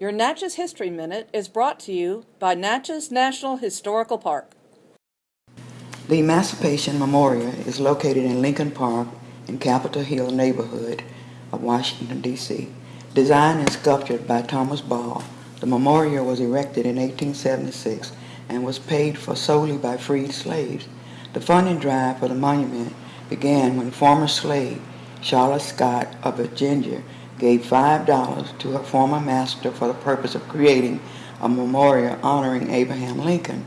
Your Natchez History Minute is brought to you by Natchez National Historical Park. The Emancipation Memorial is located in Lincoln Park in Capitol Hill neighborhood of Washington, D.C. Designed and sculptured by Thomas Ball, the memorial was erected in 1876 and was paid for solely by freed slaves. The funding drive for the monument began when former slave Charlotte Scott of Virginia gave $5 to her former master for the purpose of creating a memorial honoring Abraham Lincoln.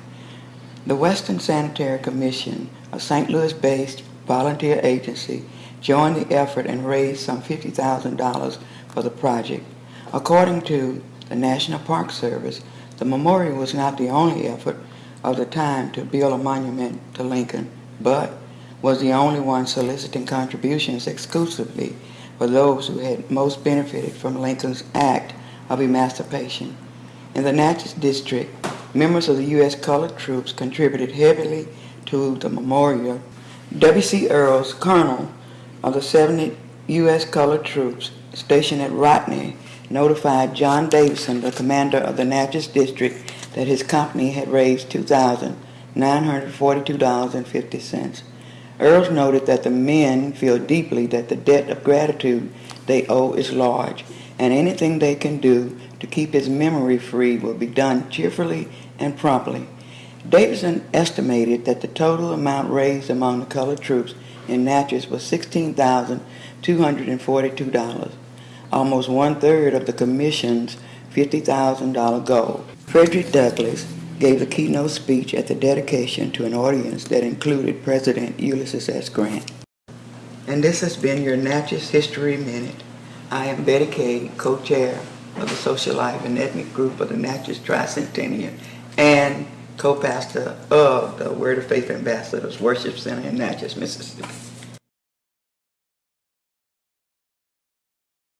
The Western Sanitary Commission, a St. Louis-based volunteer agency, joined the effort and raised some $50,000 for the project. According to the National Park Service, the memorial was not the only effort of the time to build a monument to Lincoln, but was the only one soliciting contributions exclusively for those who had most benefited from Lincoln's Act of Emancipation. In the Natchez District, members of the U.S. colored troops contributed heavily to the memorial. W.C. Earls, colonel of the 70 U.S. colored troops stationed at Rodney, notified John Davidson, the commander of the Natchez District, that his company had raised $2,942.50. Earls noted that the men feel deeply that the debt of gratitude they owe is large, and anything they can do to keep his memory free will be done cheerfully and promptly. Davidson estimated that the total amount raised among the colored troops in Natchez was $16,242, almost one-third of the commission's $50,000 goal. Frederick Douglass gave a keynote speech at the dedication to an audience that included President Ulysses S. Grant. And this has been your Natchez History Minute. I am Betty Kay, co-chair of the Social Life and Ethnic Group of the Natchez Tricentennial and co-pastor of the Word of Faith Ambassadors Worship Center in Natchez, Mississippi.